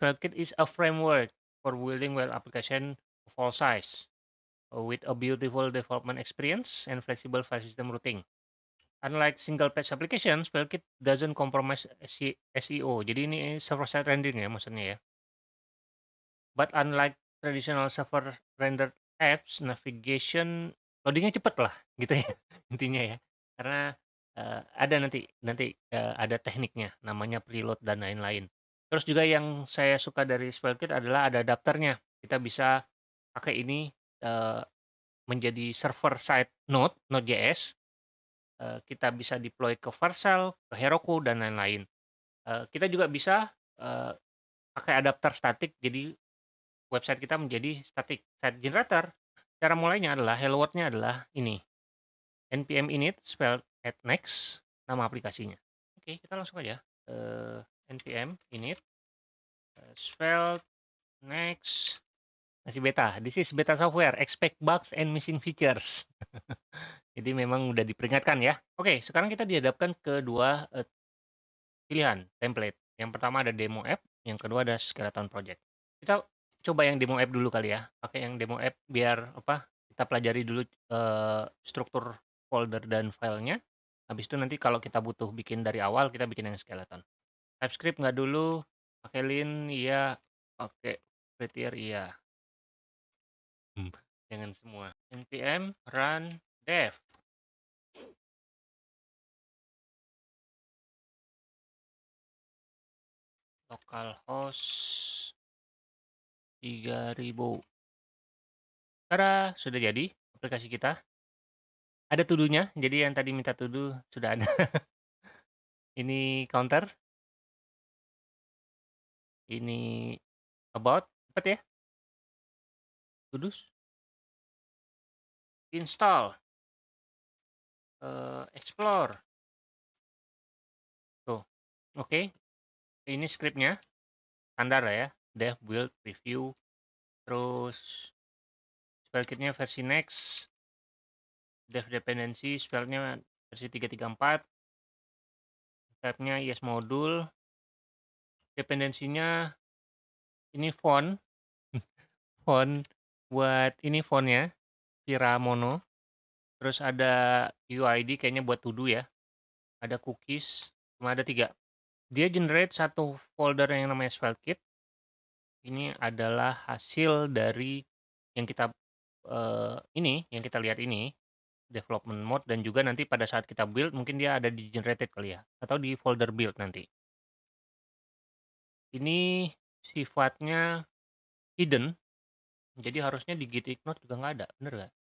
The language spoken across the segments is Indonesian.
SvelteKit is a framework for building web application of all size uh, with a beautiful development experience and flexible file system routing. Unlike single page application, SvelteKit doesn't compromise SEO. Jadi ini server side rendering ya maksudnya ya. But unlike traditional server rendered apps, navigation loadingnya cepet lah gitu ya intinya ya. Karena uh, ada nanti nanti uh, ada tekniknya namanya preload dan lain-lain. Terus juga yang saya suka dari SvelteKit adalah ada adapternya. Kita bisa pakai ini uh, menjadi server side node Node.js Eh, kita bisa deploy ke Vercel, ke Heroku, dan lain-lain. Uh, kita juga bisa uh, pakai adapter statik, jadi website kita menjadi static site generator. Cara mulainya adalah hello world-nya adalah ini, npm init spell at next, nama aplikasinya. Oke, kita langsung aja, uh, npm init uh, spell next masih beta. This is beta software. Expect bugs and missing features. Jadi memang udah diperingatkan ya. Oke, sekarang kita dihadapkan ke dua uh, pilihan template. Yang pertama ada demo app, yang kedua ada skeleton project. Kita coba yang demo app dulu kali ya. Pakai yang demo app biar apa? Kita pelajari dulu uh, struktur folder dan filenya. Habis itu nanti kalau kita butuh bikin dari awal, kita bikin yang skeleton. TypeScript nggak dulu, pakai lin iya, pakai prettier iya. Hmm. Jangan semua. npm run dev. Localhost 3000. Tada, sudah jadi aplikasi kita. Ada tuduhnya, jadi yang tadi minta tuduh sudah ada. Ini counter. Ini about, cepat ya. Kudus. Install. Uh, explore. Tuh, oke. Okay. Ini scriptnya. Standar ya. Dev, build, review. Terus spellkitnya versi next. Dev dependency, spellnya versi 334. Type-nya yes modul. Dependensinya ini font. font buat ini fontnya, Vira Mono. Terus ada UID kayaknya buat to ya. Ada cookies, cuma ada tiga. Dia generate satu folder yang namanya SvelteKit. Ini adalah hasil dari yang kita uh, ini, yang kita lihat ini, development mode dan juga nanti pada saat kita build mungkin dia ada di generated kali ya atau di folder build nanti. Ini sifatnya hidden jadi harusnya di git ignore juga nggak ada, bener nggak?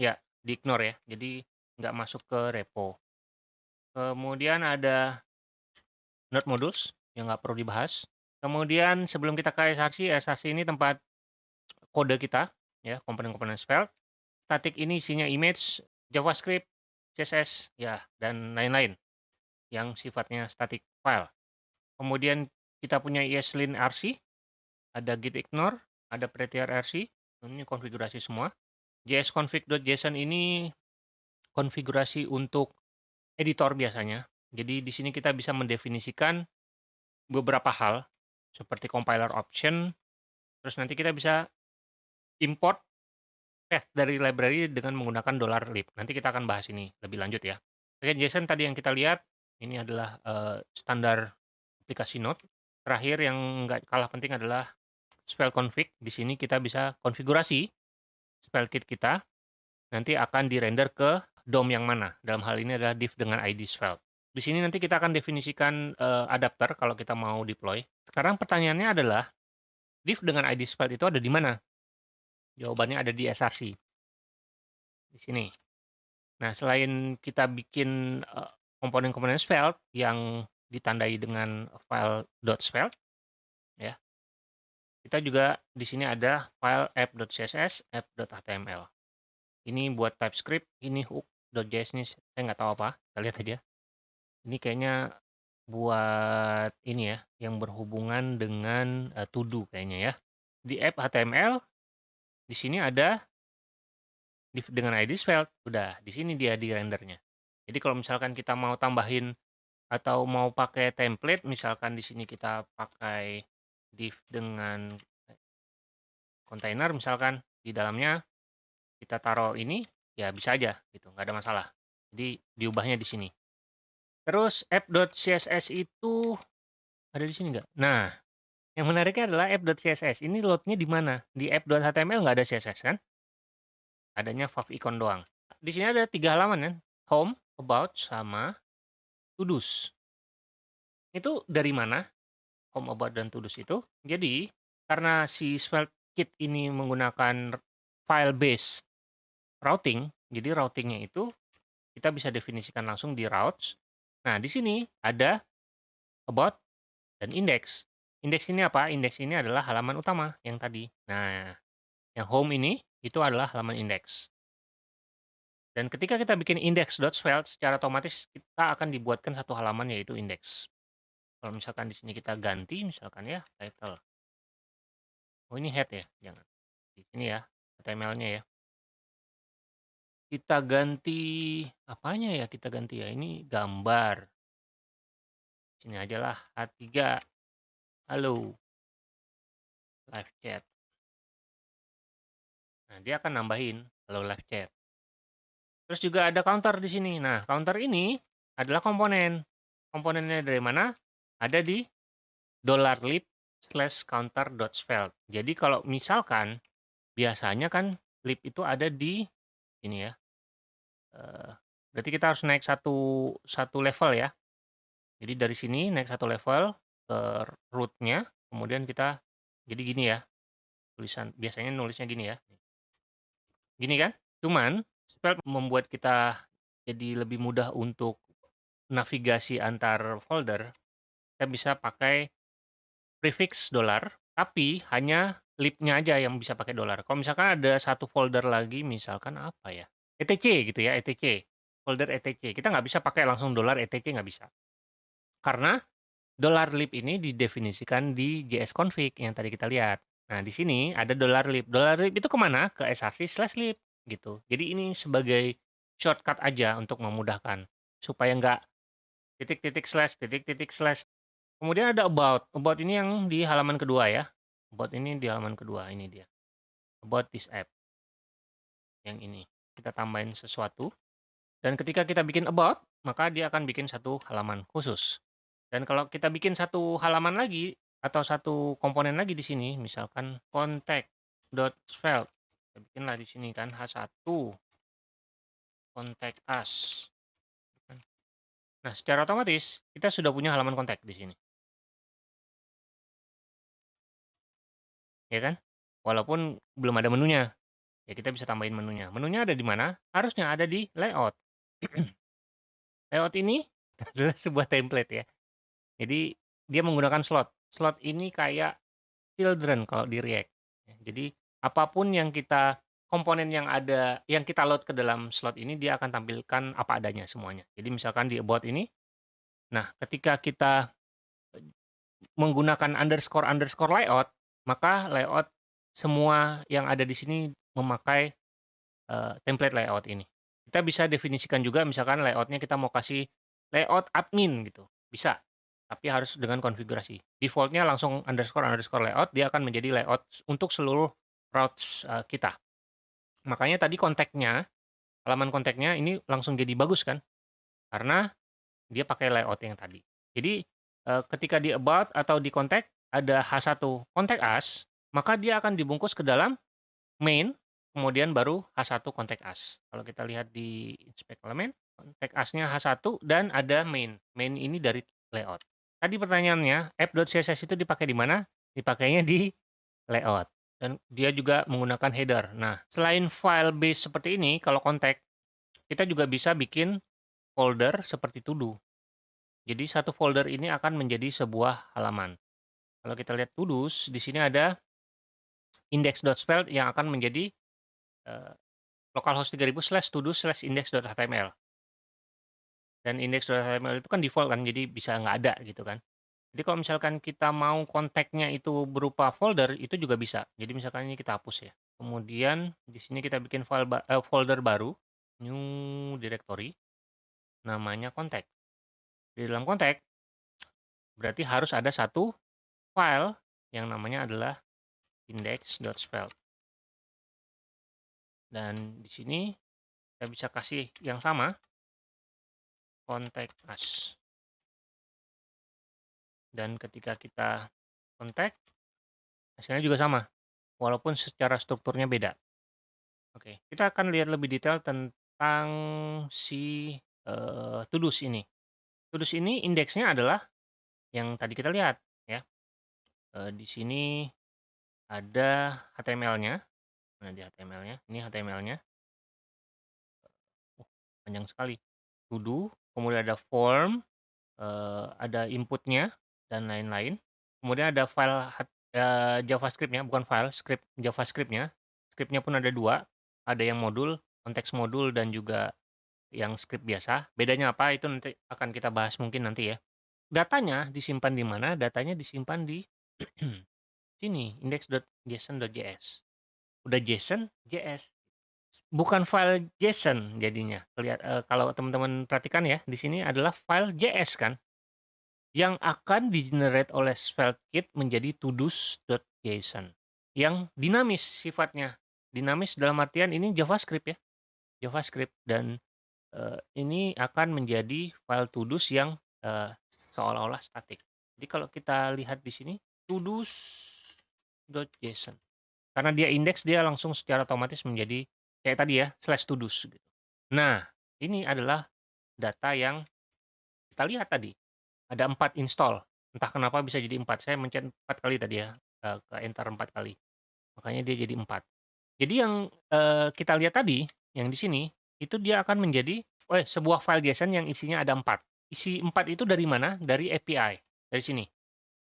Ya, di-ignore ya, jadi nggak masuk ke repo. Kemudian ada node modules yang nggak perlu dibahas. Kemudian sebelum kita ke src, src ini tempat kode kita, ya komponen-komponen Svelte. Static ini isinya image, JavaScript, CSS, ya dan lain-lain yang sifatnya static file. Kemudian kita punya ESLint RC, ada git ignore, ada prettier RC, ini konfigurasi semua. jsconfig.json ini konfigurasi untuk editor biasanya. Jadi di sini kita bisa mendefinisikan beberapa hal seperti compiler option, terus nanti kita bisa import path dari library dengan menggunakan $lib. Nanti kita akan bahas ini lebih lanjut ya. Oke, JSON tadi yang kita lihat ini adalah uh, standar aplikasi Node. Terakhir yang nggak kalah penting adalah spell config. Di sini kita bisa konfigurasi spell kit kita. Nanti akan dirender ke DOM yang mana. Dalam hal ini adalah div dengan ID spell. Di sini nanti kita akan definisikan uh, adapter kalau kita mau deploy. Sekarang pertanyaannya adalah div dengan ID spell itu ada di mana? Jawabannya ada di src. Di sini. Nah, selain kita bikin uh, komponen-komponen Svelte yang ditandai dengan file .svelte, ya, kita juga di sini ada file app.css, app.html. Ini buat TypeScript, ini hook.js ini saya nggak tahu apa. Kita lihat aja. Ini kayaknya buat ini ya, yang berhubungan dengan uh, to do kayaknya ya. Di app HTML, di sini ada dengan ID Svelte, udah di sini dia di rendernya. Jadi kalau misalkan kita mau tambahin atau mau pakai template, misalkan di sini kita pakai div dengan kontainer misalkan di dalamnya kita taruh ini, ya bisa aja gitu, nggak ada masalah. Jadi diubahnya di sini. Terus app.css itu ada di sini nggak? Nah, yang menariknya adalah app.css ini load-nya di mana? Di app.html nggak ada CSS kan? Adanya favicon doang. Di sini ada tiga halaman kan? Home, about, sama to-dos. Itu dari mana? Home, about, dan to-dos itu. Jadi, karena si Svelte Kit ini menggunakan file based routing, jadi routingnya itu kita bisa definisikan langsung di routes. Nah, di sini ada about dan index. Index ini apa? Index ini adalah halaman utama yang tadi. Nah, yang home ini itu adalah halaman index. Dan ketika kita bikin index.svelte, secara otomatis kita akan dibuatkan satu halaman yaitu index. Kalau misalkan di sini kita ganti misalkan ya title. Oh ini head ya? Jangan. Di sini ya, HTML-nya ya. Kita ganti apanya ya kita ganti ya? Ini gambar. Sini aja lah, H3. Halo. Live chat. Nah, dia akan nambahin halo live chat. Terus juga ada counter di sini. Nah, counter ini adalah komponen. Komponennya dari mana? Ada di $lib slash counter dot spell. Jadi kalau misalkan biasanya kan lib itu ada di ini ya. Uh, berarti kita harus naik satu satu level ya. Jadi dari sini naik satu level ke rootnya, kemudian kita jadi gini ya. Tulisan biasanya nulisnya gini ya. Gini kan? Cuman spell membuat kita jadi lebih mudah untuk navigasi antar folder. Kita bisa pakai prefix dolar, tapi hanya libnya aja yang bisa pakai dolar. Kalau misalkan ada satu folder lagi, misalkan apa ya? ETC gitu ya, ETC. Folder ETC. Kita nggak bisa pakai langsung dolar ETC nggak bisa. Karena dolar lib ini didefinisikan di jsconfig yang tadi kita lihat. Nah, di sini ada dolar lib. Dolar lib itu ke mana? Ke src slash lib gitu. Jadi ini sebagai shortcut aja untuk memudahkan supaya nggak titik-titik slash titik-titik slash Kemudian ada about. About ini yang di halaman kedua ya. About ini di halaman kedua, ini dia. About this app. Yang ini. Kita tambahin sesuatu. Dan ketika kita bikin about, maka dia akan bikin satu halaman khusus. Dan kalau kita bikin satu halaman lagi, atau satu komponen lagi di sini, misalkan contact.svelte. Kita bikinlah di sini kan, H1. Contact us. Nah, secara otomatis kita sudah punya halaman kontak di sini. Ya kan? Walaupun belum ada menunya. Ya kita bisa tambahin menunya. Menunya ada di mana? Harusnya ada di layout. layout ini adalah sebuah template ya. Jadi dia menggunakan slot. Slot ini kayak children kalau di React. Ya, jadi apa pun yang kita komponen yang ada yang kita load ke dalam slot ini dia akan tampilkan apa adanya semuanya. Jadi misalkan di about ini nah ketika kita menggunakan underscore underscore layout maka layout semua yang ada di sini memakai uh, template layout ini. Kita bisa definisikan juga misalkan layoutnya kita mau kasih layout admin gitu, bisa. Tapi harus dengan konfigurasi. Defaultnya langsung underscore underscore layout, dia akan menjadi layout untuk seluruh routes uh, kita. Makanya tadi kontaknya, halaman kontaknya ini langsung jadi bagus kan? Karena dia pakai layout yang tadi. Jadi uh, ketika di about atau di kontak ada H1 kontak us, maka dia akan dibungkus ke dalam main, kemudian baru H1 kontak us. Kalau kita lihat di inspect element, kontak us-nya H1 dan ada main. Main ini dari layout. Tadi pertanyaannya, app.css itu dipakai di mana? Dipakainya di layout. Dan dia juga menggunakan header. Nah, selain file base seperti ini, kalau kontak, kita juga bisa bikin folder seperti to do. Jadi satu folder ini akan menjadi sebuah halaman. Kalau kita lihat tudus, di sini ada index.svelte yang akan menjadi uh, localhost 3000 slash tudus slash index.html. Dan index.html itu kan default kan, jadi bisa nggak ada gitu kan. Jadi kalau misalkan kita mau kontaknya itu berupa folder, itu juga bisa. Jadi misalkan ini kita hapus ya. Kemudian di sini kita bikin file ba eh, folder baru, new directory, namanya kontak. Di dalam kontak, berarti harus ada satu file yang namanya adalah index.spell. Dan di sini kita bisa kasih yang sama contact us. Dan ketika kita contact hasilnya juga sama walaupun secara strukturnya beda. Oke, kita akan lihat lebih detail tentang si uh, Tudus ini. Tudus ini indeksnya adalah yang tadi kita lihat ya. Uh, di sini ada HTML-nya. Nah, di HTML-nya, ini HTML-nya. Oh, panjang sekali. To do, kemudian ada form, uh, ada inputnya dan lain-lain. Kemudian ada file uh, JavaScript-nya, bukan file, script JavaScript-nya. Script-nya pun ada dua, ada yang modul, konteks modul dan juga yang script biasa. Bedanya apa itu nanti akan kita bahas mungkin nanti ya. Datanya disimpan di mana? Datanya disimpan di sini index.json.js. Udah JSON, JS. Bukan file JSON jadinya. Lihat uh, kalau teman-teman perhatikan ya, di sini adalah file JS kan. Yang akan di-generate oleh SvelteKit menjadi todos.json. Yang dinamis sifatnya. Dinamis dalam artian ini JavaScript ya. JavaScript dan uh, ini akan menjadi file todos yang uh, seolah-olah statik. Jadi kalau kita lihat di sini todos.json. Karena dia indeks dia langsung secara otomatis menjadi kayak tadi ya slash todos gitu. Nah, ini adalah data yang kita lihat tadi. Ada empat install. Entah kenapa bisa jadi empat. Saya mencet empat kali tadi ya eh, ke enter empat kali. Makanya dia jadi empat. Jadi yang uh, kita lihat tadi yang di sini itu dia akan menjadi oh, sebuah file JSON yang isinya ada empat. Isi empat itu dari mana? Dari API. Dari sini.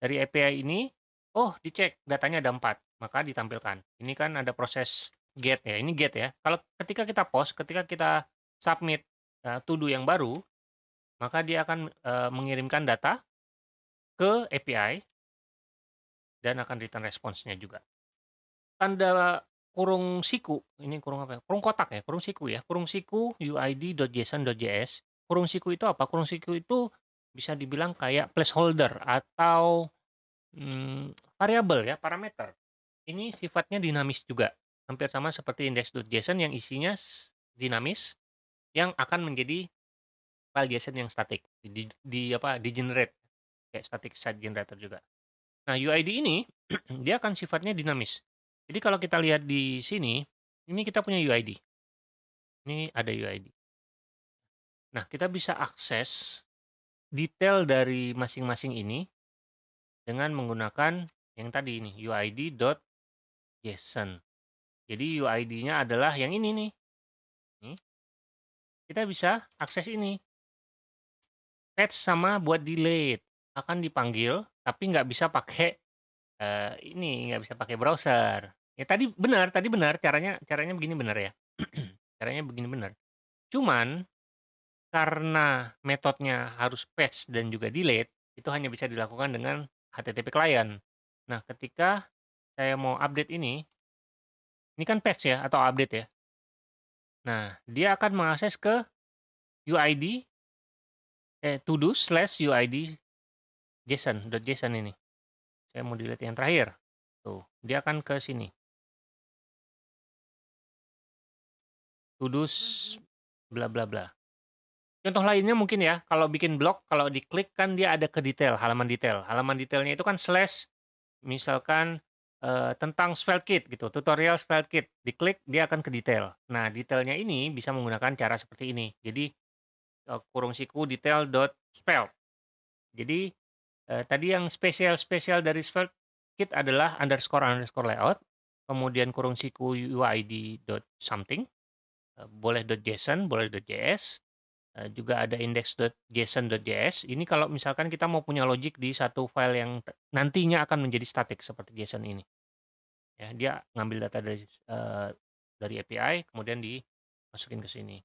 Dari API ini, oh dicek datanya ada empat, maka ditampilkan. Ini kan ada proses get ya, ini get ya. Kalau ketika kita post, ketika kita submit uh, to do yang baru, maka dia akan uh, mengirimkan data ke API dan akan return response-nya juga. Tanda kurung siku, ini kurung apa ya? Kurung kotak ya, kurung siku ya. Kurung siku uid.json.js. Kurung siku itu apa? Kurung siku itu bisa dibilang kayak placeholder atau hmm, variabel ya, parameter. Ini sifatnya dinamis juga. Hampir sama seperti index.json yang isinya dinamis yang akan menjadi file JSON yang static di, di apa di generate kayak static site generator juga. Nah, UID ini dia akan sifatnya dinamis. Jadi kalau kita lihat di sini, ini kita punya UID. Ini ada UID. Nah, kita bisa akses detail dari masing-masing ini dengan menggunakan yang tadi ini uid.json. Jadi UID-nya adalah yang ini nih. Kita bisa akses ini. Patch sama buat delete akan dipanggil tapi nggak bisa pakai uh, ini nggak bisa pakai browser. Ya tadi benar, tadi benar caranya caranya begini benar ya. caranya begini benar. Cuman karena metodenya harus patch dan juga delete, itu hanya bisa dilakukan dengan HTTP client. Nah, ketika saya mau update ini, ini kan patch ya atau update ya. Nah, dia akan mengakses ke UID eh to do slash UID JSON .json ini. Saya mau delete yang terakhir. Tuh, dia akan ke sini. To do bla bla bla. Contoh lainnya mungkin ya, kalau bikin blog, kalau diklik kan dia ada ke detail, halaman detail. Halaman detailnya itu kan slash, misalkan uh, tentang SvelteKit gitu, tutorial SvelteKit. Diklik dia akan ke detail. Nah, detailnya ini bisa menggunakan cara seperti ini. Jadi kurung siku detail.spell. Jadi uh, tadi yang spesial-spesial dari SvelteKit adalah underscore underscore layout, kemudian kurung siku uid dot something, uh, boleh .json, boleh .js, Eh, juga ada index.json.js. Ini kalau misalkan kita mau punya logic di satu file yang nantinya akan menjadi static seperti JSON ini. Ya, dia ngambil data dari uh, dari API kemudian dimasukin ke sini.